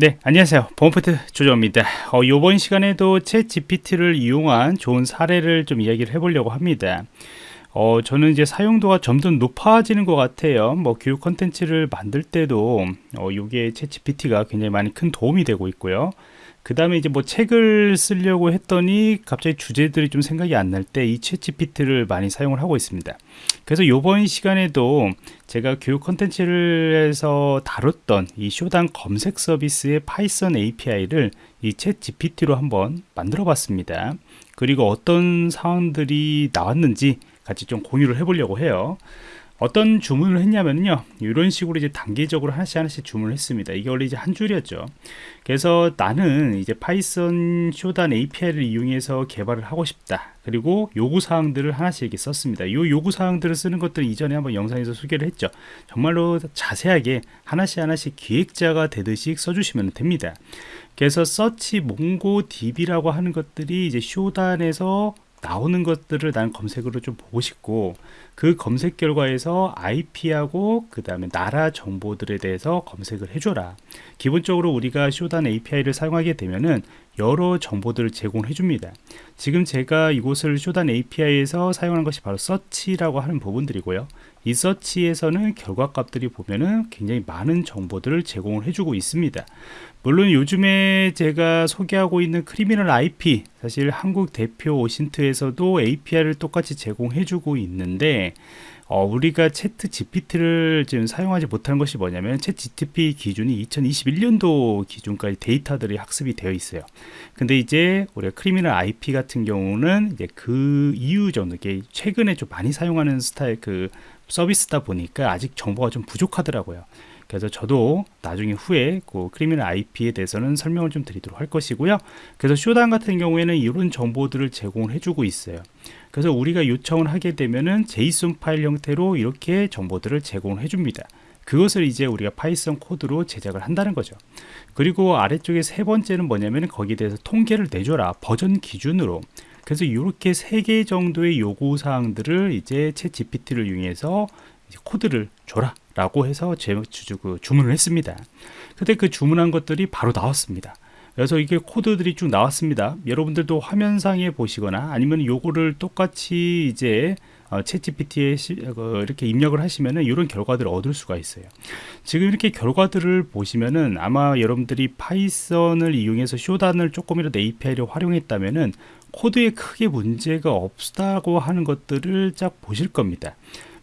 네 안녕하세요. 보안포트 조정입니다. 어, 이번 시간에도 챗 GPT를 이용한 좋은 사례를 좀 이야기를 해보려고 합니다 어, 저는 이제 사용도가 점점 높아지는 것 같아요. 뭐 교육 컨텐츠를 만들 때도 어, 요게 챗 GPT가 굉장히 많이 큰 도움이 되고 있고요. 그 다음에 이제 뭐 책을 쓰려고 했더니 갑자기 주제들이 좀 생각이 안 날 때 이 챗 GPT를 많이 사용을 하고 있습니다. 그래서 이번 시간에도 제가 교육 컨텐츠를 해서 다뤘던 이 Shodan 검색 서비스의 Python API를 이 ChatGPT로 한번 만들어 봤습니다. 그리고 어떤 사항들이 나왔는지 같이 좀 공유를 해 보려고 해요. 어떤 주문을 했냐면요. 이런 식으로 이제 단계적으로 하나씩 하나씩 주문을 했습니다. 이게 원래 이제 한 줄이었죠. 그래서 나는 이제 Python Shodan API를 이용해서 개발을 하고 싶다. 그리고 요구사항들을 하나씩 이렇게 썼습니다. 이 요구사항들을 쓰는 것들 이전에 한번 영상에서 소개를 했죠. 정말로 자세하게 하나씩 하나씩 기획자가 되듯이 써주시면 됩니다. 그래서 search MongoDB라고 하는 것들이 이제 Shodan에서 나오는 것들을 난 검색으로 좀 보고 싶고 그 검색 결과에서 IP하고 그 다음에 나라 정보들에 대해서 검색을 해줘라. 기본적으로 우리가 Shodan API를 사용하게 되면은 여러 정보들을 제공해 줍니다. 지금 제가 이곳을 Shodan API에서 사용하는 것이 바로 search라고 하는 부분들이고요. 이 search에서는 결과값들이 보면은 굉장히 많은 정보들을 제공을 해주고 있습니다. 물론 요즘에 제가 소개하고 있는 Criminal IP 사실 한국 대표 OSINT에서도 API를 똑같이 제공해주고 있는데 어, 우리가 ChatGPT를 지금 사용하지 못하는 것이 뭐냐면 채트 GTP 기준이 2021년도 기준까지 데이터들이 학습이 되어 있어요. 근데 이제 우리가 Criminal IP 같은 경우는 이제 그 정도, 이게 최근에 좀 많이 사용하는 스타일 그 서비스다 보니까 아직 정보가 좀 부족하더라고요. 그래서 저도 나중에 후에 그 Criminal IP에 대해서는 설명을 좀 드리도록 할 것이고요. 그래서 Shodan 같은 경우에는 이런 정보들을 제공을 해주고 있어요. 그래서 우리가 요청을 하게 되면은 JSON 파일 형태로 이렇게 정보들을 제공을 해줍니다. 그것을 이제 우리가 Python 코드로 제작을 한다는 거죠. 그리고 아래쪽에 세 번째는 뭐냐면 거기에 대해서 통계를 내줘라. 버전 기준으로. 그래서 이렇게 세 개 정도의 요구 사항들을 이제 ChatGPT를 이용해서 코드를 줘라 라고 해서 제그 주문을 했습니다 근데 그 주문한 것들이 바로 나왔습니다 그래서 이게 코드들이 쭉 나왔습니다. 여러분들도 화면상에 보시거나 아니면 요거를 똑같이 이제 어, ChatGPT에 시, 어, 이렇게 입력을 하시면은 이런 결과들을 얻을 수가 있어요. 지금 이렇게 결과들을 보시면은 아마 여러분들이 Python을 이용해서 Shodan을 조금이라도 API를 활용했다면은 코드에 크게 문제가 없다고 하는 것들을 쫙 보실 겁니다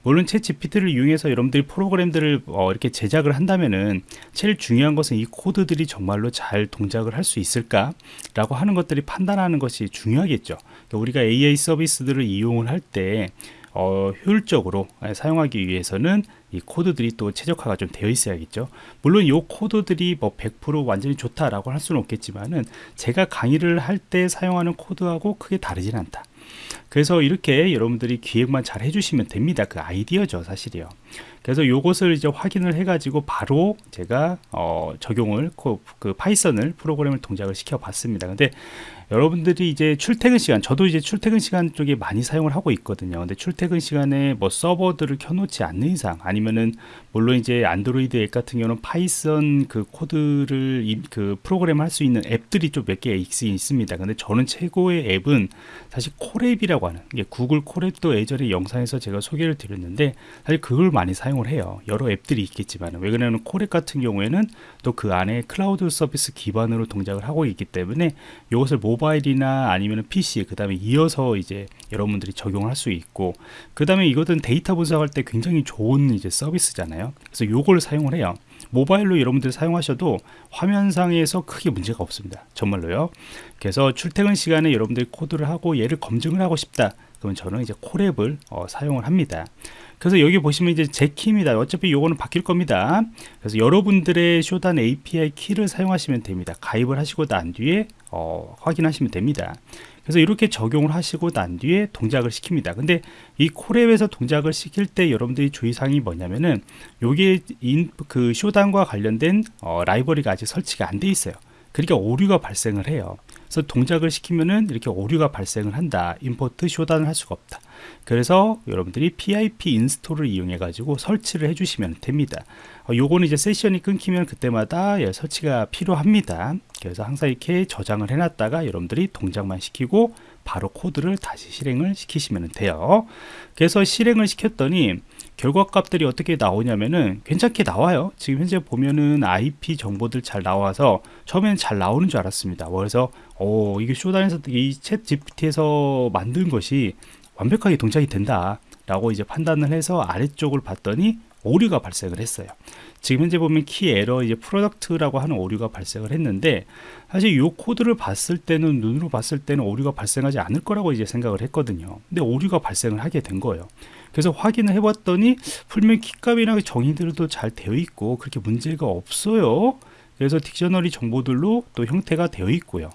물론 채 GPT를 이용해서 여러분들이 프로그램들을 어, 이렇게 제작을 한다면은 제일 중요한 것은 이 코드들이 정말로 잘 동작을 할 수 있을까 라고 하는 것들이 판단하는 것이 중요하겠죠. 그러니까 우리가 AI 서비스들을 이용을 할때 어, 효율적으로 사용하기 위해서는 이 코드들이 또 최적화가 좀 되어 있어야겠죠. 물론 이 코드들이 뭐 100% 완전히 좋다라고 할 수는 없겠지만은 제가 강의를 할 때 사용하는 코드하고 크게 다르진 않다 그래서 이렇게 여러분들이 기획만 잘 해주시면 됩니다. 그 아이디어죠 사실이요 그래서 이것을 이제 확인을 해 가지고 바로 제가 어, 적용을 그 Python을 프로그램을 동작을 시켜 봤습니다. 근데 여러분들이 이제 출퇴근 시간 저도 이제 출퇴근 시간 쪽에 많이 사용을 하고 있거든요. 근데 출퇴근 시간에 뭐 서버들을 켜놓지 않는 이상 아니면은 물론 이제 안드로이드 앱 같은 경우는 Python 그 코드를 이, 그 프로그램 할 수 있는 앱들이 좀 몇 개 있습니다. 근데 저는 최고의 앱은 사실 Colab이라고 하는 게 구글 Colab도 예전에 영상에서 제가 소개를 드렸는데 사실 그걸 많이 사용을 해요. 여러 앱들이 있겠지만 왜 그러냐면 Colab 같은 경우에는 또 그 안에 클라우드 서비스 기반으로 동작을 하고 있기 때문에 이것을 모바일이나 아니면 PC 그 다음에 이어서 이제 여러분들이 적용을 할수 있고 그 다음에 이것은 데이터 분석할 때 굉장히 좋은 이제 서비스잖아요. 그래서 요걸 사용을 해요. 모바일로 여러분들 사용하셔도 화면상에서 크게 문제가 없습니다. 정말로요. 그래서 출퇴근 시간에 여러분들이 코드를 하고 얘를 검증을 하고 싶다. 그러면 저는 이제 Colab을 어, 사용을 합니다 그래서 여기 보시면 이제 제 키입니다. 어차피 요거는 바뀔 겁니다. 그래서 여러분들의 Shodan API 키를 사용하시면 됩니다. 가입을 하시고 난 뒤에 어, 확인하시면 됩니다. 그래서 이렇게 적용을 하시고 난 뒤에 동작을 시킵니다. 근데 이 Colab에서 동작을 시킬 때 여러분들이 주의사항이 뭐냐면은 요게 인, 그 Shodan과 관련된 어, 라이브러리가 아직 설치가 안 돼 있어요. 그러니까 오류가 발생을 해요 그래서 동작을 시키면은 이렇게 오류가 발생을 한다. import Shodan을 할 수가 없다. 그래서 여러분들이 PIP 인스톨을 이용해 가지고 설치를 해주시면 됩니다. 어, 요거는 이제 세션이 끊기면 그때마다 예, 설치가 필요합니다. 그래서 항상 이렇게 저장을 해놨다가 여러분들이 동작만 시키고 바로 코드를 다시 실행을 시키시면 돼요. 그래서 실행을 시켰더니 결과값들이 어떻게 나오냐면은 괜찮게 나와요. 지금 현재 보면은 IP 정보들 잘 나와서 처음에는 잘 나오는 줄 알았습니다. 그래서 오 이게 쇼단에서 이챗 GPT에서 만든 것이 완벽하게 동작이 된다. 라고 이제 판단을 해서 아래쪽을 봤더니 오류가 발생을 했어요. 지금 현재 보면 KeyError 이제 product라고 하는 오류가 발생을 했는데 사실 이 코드를 봤을 때는 눈으로 봤을 때는 오류가 발생하지 않을 거라고 이제 생각을 했거든요. 근데 오류가 발생을 하게 된 거예요. 그래서 확인을 해봤더니 풀면 키값이나 정의들도 잘 되어 있고 그렇게 문제가 없어요. 그래서 dictionary 정보들로 또 형태가 되어 있고요.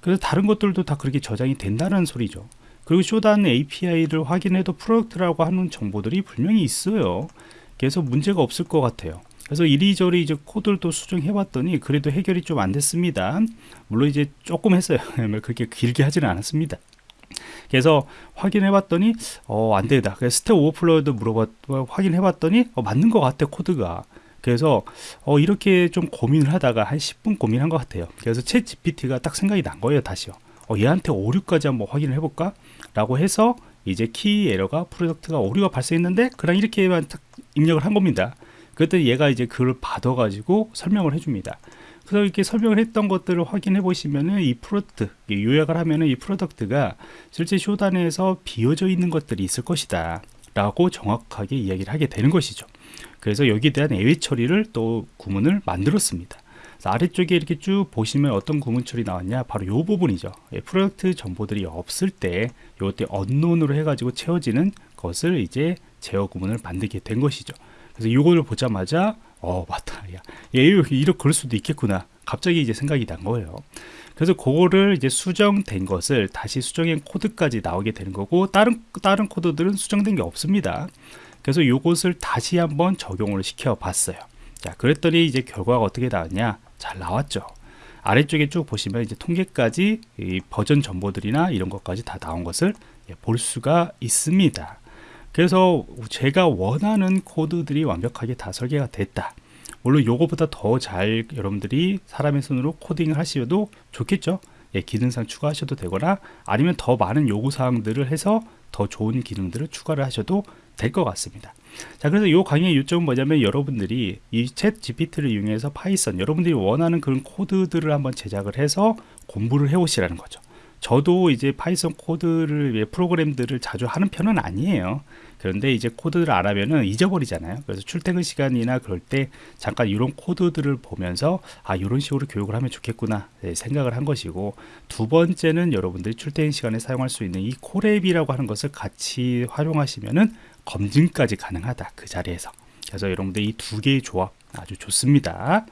그래서 다른 것들도 다 그렇게 저장이 된다는 소리죠. 그리고 Shodan API를 확인해도 product라고 하는 정보들이 분명히 있어요. 그래서 문제가 없을 것 같아요. 그래서 이리저리 이제 코드를 수정해 봤더니 그래도 해결이 좀 안 됐습니다. 물론 이제 조금 했어요. 뭐 그렇게 길게 하지는 않았습니다. 그래서 확인해 봤더니 어, 안 되다. 그래서 Stack Overflow도 물어봤 확인해 봤더니 어, 맞는 것 같아 코드가. 그래서 어, 이렇게 좀 고민을 하다가 한 10분 고민한 것 같아요. 그래서 ChatGPT가 딱 생각이 난 거예요, 다시요. 어, 얘한테 오류까지 한번 확인을 해볼까? 라고 해서 이제 key error가 product가 오류가 발생했는데 그냥 이렇게만 딱 입력을 한 겁니다. 그때 얘가 이제 그걸 받아가지고 설명을 해줍니다. 그래서 이렇게 설명을 했던 것들을 확인해 보시면은 이 product 요약을 하면은 이 product가 실제 Shodan에서 비어져 있는 것들이 있을 것이다 라고 정확하게 이야기를 하게 되는 것이죠. 그래서 여기에 대한 예외 처리를 또 구문을 만들었습니다. 아래쪽에 이렇게 쭉 보시면 어떤 구문 처리 나왔냐? 바로 이 부분이죠. 예, product 정보들이 없을 때 이때 unknown으로 해가지고 채워지는 것을 이제 제어 구문을 만들게 된 것이죠. 그래서 이거를 보자마자 어 맞다. 야 이렇게 그럴 수도 있겠구나. 갑자기 이제 생각이 난 거예요. 그래서 그거를 이제 수정된 것을 다시 수정한 코드까지 나오게 되는 거고 다른 다른 코드들은 수정된 게 없습니다. 그래서 이것을 다시 한번 적용을 시켜 봤어요. 자 그랬더니 이제 결과가 어떻게 나왔냐? 잘 나왔죠. 아래쪽에 쭉 보시면 이제 통계까지 버전 정보들이나 이런 것까지 다 나온 것을 예, 볼 수가 있습니다 그래서 제가 원하는 코드들이 완벽하게 다 설계가 됐다. 물론 요거보다 더 잘 여러분들이 사람의 손으로 코딩을 하셔도 좋겠죠? 예, 기능상 추가하셔도 되거나 아니면 더 많은 요구사항들을 해서 더 좋은 기능들을 추가를 하셔도 될 것 같습니다. 자 그래서 이 강의의 요점은 뭐냐면 여러분들이 이 ChatGPT를 이용해서 Python 여러분들이 원하는 그런 코드들을 한번 제작을 해서 공부를 해 오시라는 거죠 저도 이제 Python 코드를 프로그램들을 자주 하는 편은 아니에요. 그런데 이제 코드를 안 하면은 잊어버리잖아요. 그래서 출퇴근 시간이나 그럴 때 잠깐 이런 코드들을 보면서 아 이런 식으로 교육을 하면 좋겠구나 네, 생각을 한 것이고 두 번째는 여러분들이 출퇴근 시간에 사용할 수 있는 이 코랩이라고 하는 것을 같이 활용하시면은 검증까지 가능하다 그 자리에서. 그래서 여러분들 이 두 개의 조합 아주 좋습니다